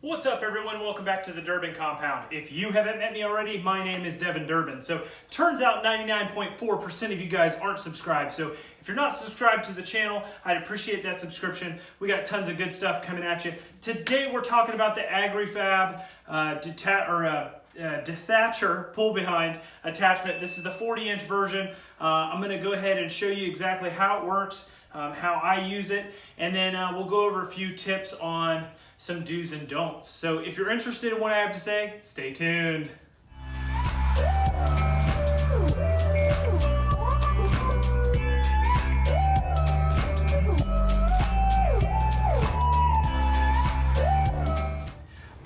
What's up everyone? Welcome back to the Durbin Compound. If you haven't met me already, my name is Devin Durbin. So turns out 99.4% of you guys aren't subscribed. So if you're not subscribed to the channel, I'd appreciate that subscription. We got tons of good stuff coming at you. Today we're talking about the AgriFab uh, or uh, uh, dethatcher pull behind attachment. This is the 40 inch version. Uh, I'm going to go ahead and show you exactly how it works, um, how I use it, and then uh, we'll go over a few tips on some do's and don'ts. So if you're interested in what I have to say, stay tuned.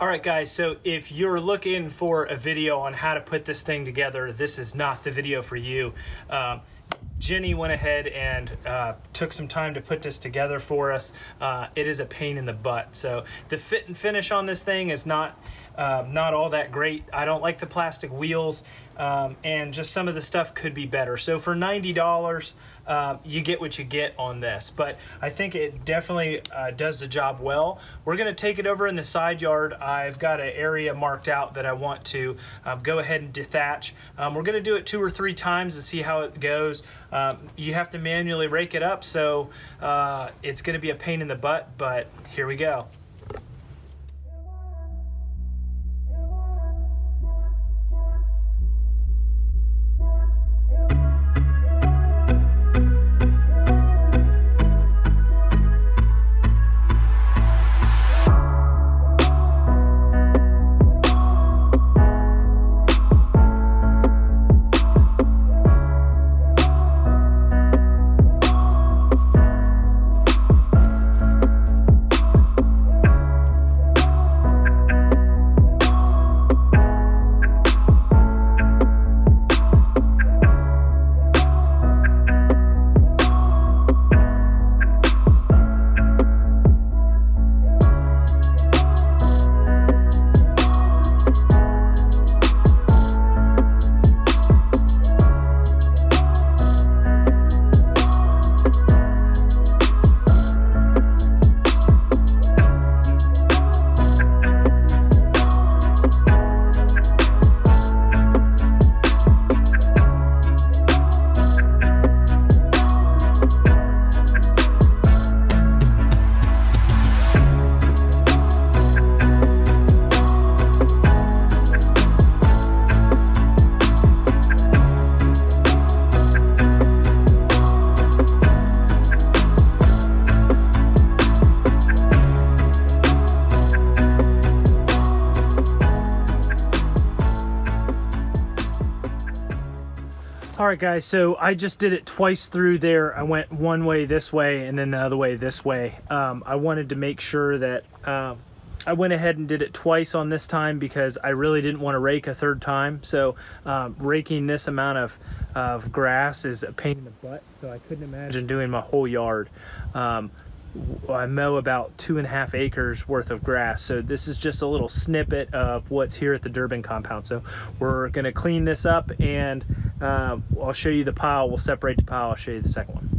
All right, guys, so if you're looking for a video on how to put this thing together, this is not the video for you. Um, Jenny went ahead and uh, took some time to put this together for us. Uh, it is a pain in the butt. So the fit and finish on this thing is not uh, not all that great. I don't like the plastic wheels um, and just some of the stuff could be better. So for $90, uh, you get what you get on this. But I think it definitely uh, does the job well. We're gonna take it over in the side yard. I've got an area marked out that I want to um, go ahead and dethatch. Um, we're gonna do it two or three times to see how it goes. Um, you have to manually rake it up, so uh, it's gonna be a pain in the butt, but here we go. All right, guys, so I just did it twice through there. I went one way this way and then the other way this way. Um, I wanted to make sure that um, I went ahead and did it twice on this time because I really didn't want to rake a third time. So um, raking this amount of, of grass is a pain in the butt. So I couldn't imagine doing my whole yard. Um, I mow about two and a half acres worth of grass. So this is just a little snippet of what's here at the Durbin compound. So we're gonna clean this up and uh, I'll show you the pile. We'll separate the pile. I'll show you the second one.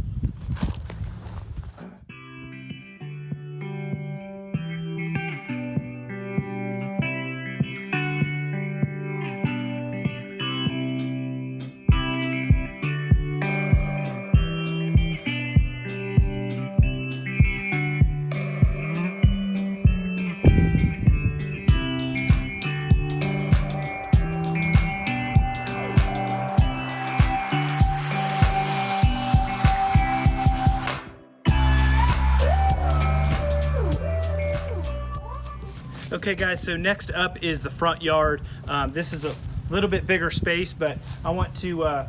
Okay guys, so next up is the front yard. Um, this is a little bit bigger space, but I want to, uh,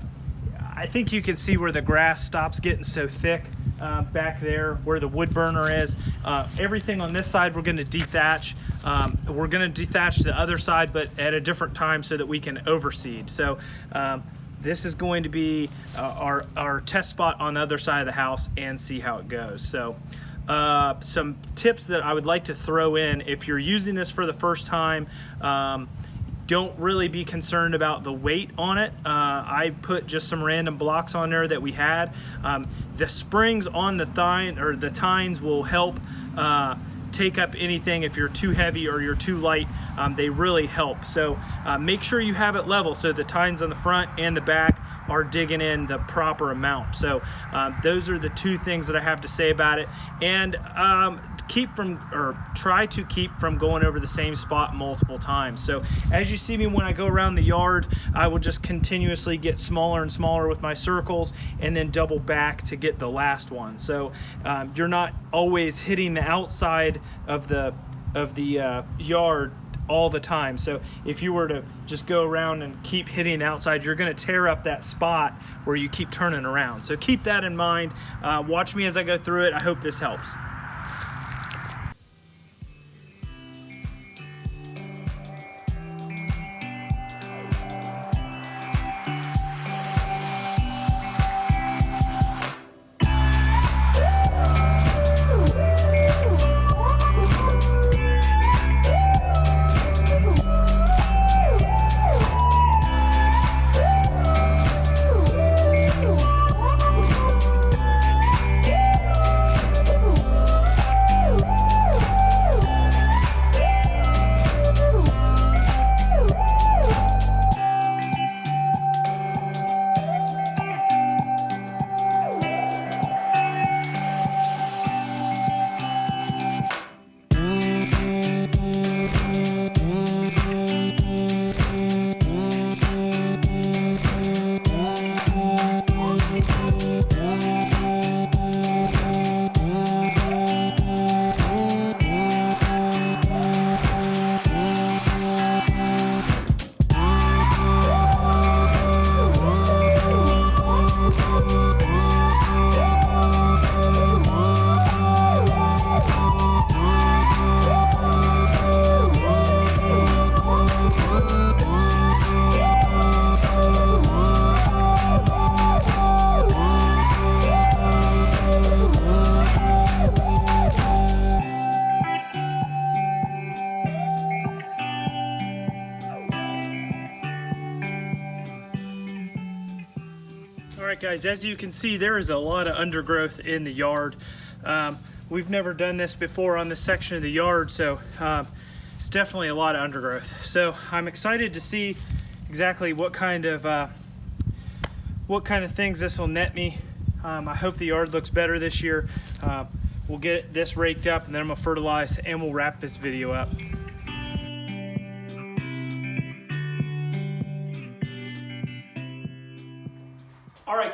I think you can see where the grass stops getting so thick uh, back there where the wood burner is. Uh, everything on this side we're going to dethatch. Um, we're going to dethatch the other side, but at a different time so that we can overseed. So um, this is going to be uh, our, our test spot on the other side of the house and see how it goes. So uh, some tips that I would like to throw in if you're using this for the first time. Um, don't really be concerned about the weight on it. Uh, I put just some random blocks on there that we had. Um, the springs on the thine or the tines will help uh, take up anything if you're too heavy or you're too light. Um, they really help. So uh, make sure you have it level so the tines on the front and the back are digging in the proper amount. So um, those are the two things that I have to say about it. And um, keep from or try to keep from going over the same spot multiple times. So as you see me when I go around the yard, I will just continuously get smaller and smaller with my circles and then double back to get the last one. So um, you're not always hitting the outside of the of the uh, yard all the time. So if you were to just go around and keep hitting outside, you're gonna tear up that spot where you keep turning around. So keep that in mind. Uh, watch me as I go through it. I hope this helps. Right, guys, as you can see, there is a lot of undergrowth in the yard. Um, we've never done this before on this section of the yard, so um, it's definitely a lot of undergrowth. So I'm excited to see exactly what kind of uh, what kind of things this will net me. Um, I hope the yard looks better this year. Uh, we'll get this raked up and then I'm gonna fertilize and we'll wrap this video up.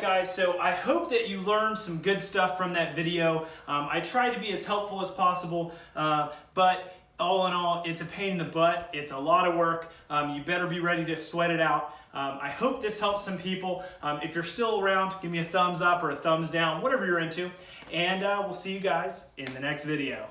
Guys, so I hope that you learned some good stuff from that video. Um, I tried to be as helpful as possible, uh, but all in all, it's a pain in the butt. It's a lot of work. Um, you better be ready to sweat it out. Um, I hope this helps some people. Um, if you're still around, give me a thumbs up or a thumbs down, whatever you're into. And uh, we'll see you guys in the next video.